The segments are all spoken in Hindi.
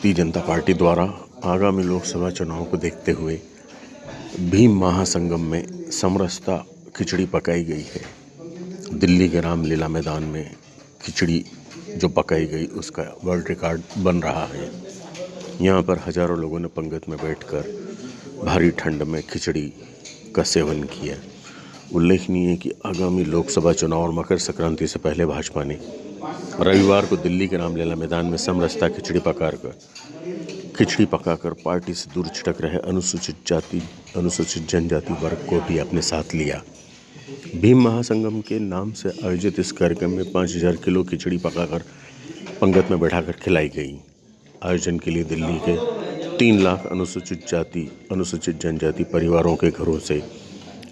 भारतीय जनता पार्टी द्वारा आगामी लोकसभा चुनाव को देखते हुए भीम महासंगम में समरसता खिचड़ी पकाई गई है। दिल्ली के रामलीला मैदान में खिचड़ी जो पकाई गई, उसका वर्ल्ड रिकॉर्ड बन रहा है। यहाँ पर हज़ारों लोगों ने पंगत में बैठकर भारी ठंड में खिचड़ी का सेवन किया। उल्लेखनीय है कि आगामी लोकसभा चुनाव और मकर संक्रांति से पहले भाजपा ने रविवार को दिल्ली के रामलीला मैदान में समरसता खिचड़ी पकार कर खिचड़ी पकाकर पार्टी से दूर छिटक रहे अनुसूचित जाति अनुसूचित जनजाति वर्ग को भी अपने साथ लिया। भीम महासंगम के नाम से आयोजित इस कार्यक्रम में पाँच हज़ार किलो खिचड़ी पकाकर पंगत में बैठाकर खिलाई गई। आयोजन के लिए दिल्ली के तीन लाख अनुसूचित जाति अनुसूचित जनजाति परिवारों के घरों से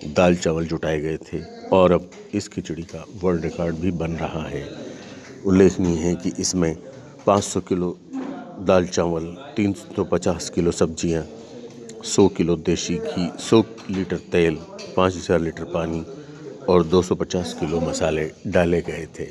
दाल चावल जुटाए गए थे और अब इस खिचड़ी का वर्ल्ड रिकॉर्ड भी बन रहा है। उल्लेखनीय है कि इसमें 500 किलो दाल चावल 350 किलो सब्ज़ियाँ 100 किलो देसी घी 100 लीटर तेल 5000 लीटर पानी और 250 किलो मसाले डाले गए थे।